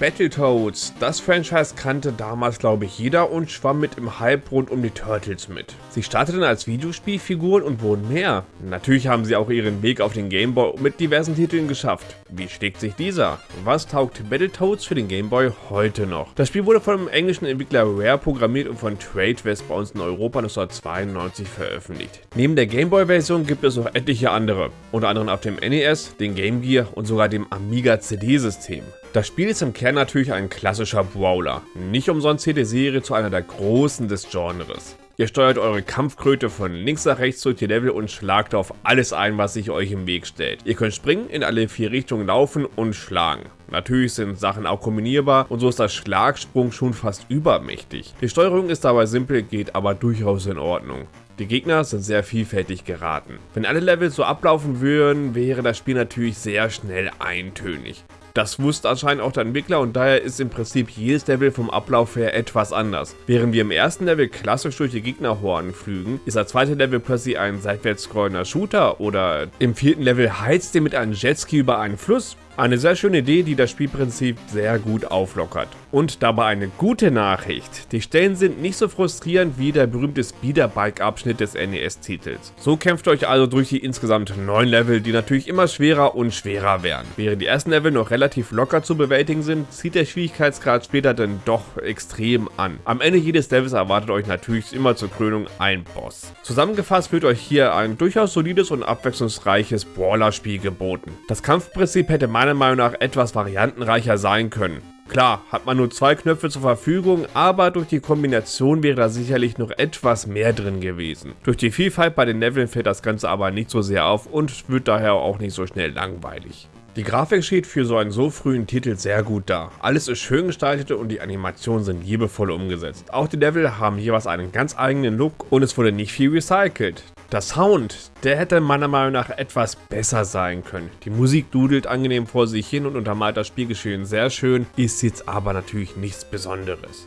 Battletoads. Das Franchise kannte damals glaube ich jeder und schwamm mit im Hype rund um die Turtles mit. Sie starteten als Videospielfiguren und wurden mehr. Natürlich haben sie auch ihren Weg auf den Gameboy mit diversen Titeln geschafft. Wie schlägt sich dieser? Was taugt Battletoads für den Gameboy heute noch? Das Spiel wurde vom englischen Entwickler Rare programmiert und von Tradewest bei uns in Europa 1992 veröffentlicht. Neben der Gameboy-Version gibt es noch etliche andere, unter anderem auf dem NES, den Game Gear und sogar dem Amiga CD-System. Das Spiel ist im Kern natürlich ein klassischer Brawler. Nicht umsonst zählt die Serie zu einer der großen des Genres. Ihr steuert eure Kampfkröte von links nach rechts durch die Level und schlagt auf alles ein, was sich euch im Weg stellt. Ihr könnt springen, in alle vier Richtungen laufen und schlagen. Natürlich sind Sachen auch kombinierbar und so ist das Schlagsprung schon fast übermächtig. Die Steuerung ist dabei simpel, geht aber durchaus in Ordnung. Die Gegner sind sehr vielfältig geraten. Wenn alle Level so ablaufen würden, wäre das Spiel natürlich sehr schnell eintönig. Das wusste anscheinend auch der Entwickler und daher ist im Prinzip jedes Level vom Ablauf her etwas anders. Während wir im ersten Level klassisch durch die Gegnerhorden flügen, ist das zweite Level plötzlich ein seitwärts scrollender Shooter oder im vierten Level heizt ihr mit einem Jetski über einen Fluss eine sehr schöne Idee, die das Spielprinzip sehr gut auflockert. Und dabei eine gute Nachricht. Die Stellen sind nicht so frustrierend wie der berühmte Speederbike-Abschnitt des NES-Titels. So kämpft ihr euch also durch die insgesamt neun Level, die natürlich immer schwerer und schwerer werden. Während die ersten Level noch relativ locker zu bewältigen sind, zieht der Schwierigkeitsgrad später dann doch extrem an. Am Ende jedes Levels erwartet euch natürlich immer zur Krönung ein Boss. Zusammengefasst wird euch hier ein durchaus solides und abwechslungsreiches Brawler-Spiel geboten. Das Kampfprinzip hätte meiner Meinung nach etwas variantenreicher sein können. Klar, hat man nur zwei Knöpfe zur Verfügung, aber durch die Kombination wäre da sicherlich noch etwas mehr drin gewesen. Durch die Vielfalt bei den Leveln fällt das Ganze aber nicht so sehr auf und wird daher auch nicht so schnell langweilig. Die Grafik steht für so einen so frühen Titel sehr gut da. Alles ist schön gestaltet und die Animationen sind liebevoll umgesetzt. Auch die Level haben jeweils einen ganz eigenen Look und es wurde nicht viel recycelt. Der Sound, der hätte meiner Meinung nach etwas besser sein können. Die Musik dudelt angenehm vor sich hin und untermalt das Spielgeschehen sehr schön, ist jetzt aber natürlich nichts Besonderes.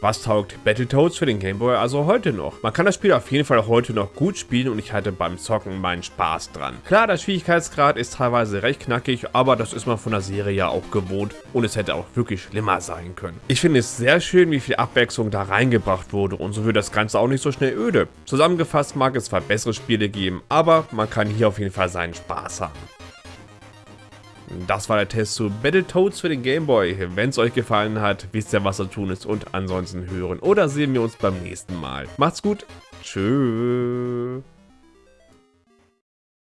Was taugt Battletoads für den Gameboy also heute noch? Man kann das Spiel auf jeden Fall heute noch gut spielen und ich hatte beim Zocken meinen Spaß dran. Klar, der Schwierigkeitsgrad ist teilweise recht knackig, aber das ist man von der Serie ja auch gewohnt und es hätte auch wirklich schlimmer sein können. Ich finde es sehr schön, wie viel Abwechslung da reingebracht wurde und so wird das Ganze auch nicht so schnell öde. Zusammengefasst mag es zwar bessere Spiele geben, aber man kann hier auf jeden Fall seinen Spaß haben. Das war der Test zu Battletoads für den Gameboy. Wenn es euch gefallen hat, wisst ihr, was zu tun ist und ansonsten hören oder sehen wir uns beim nächsten Mal. Macht's gut. Tschüss.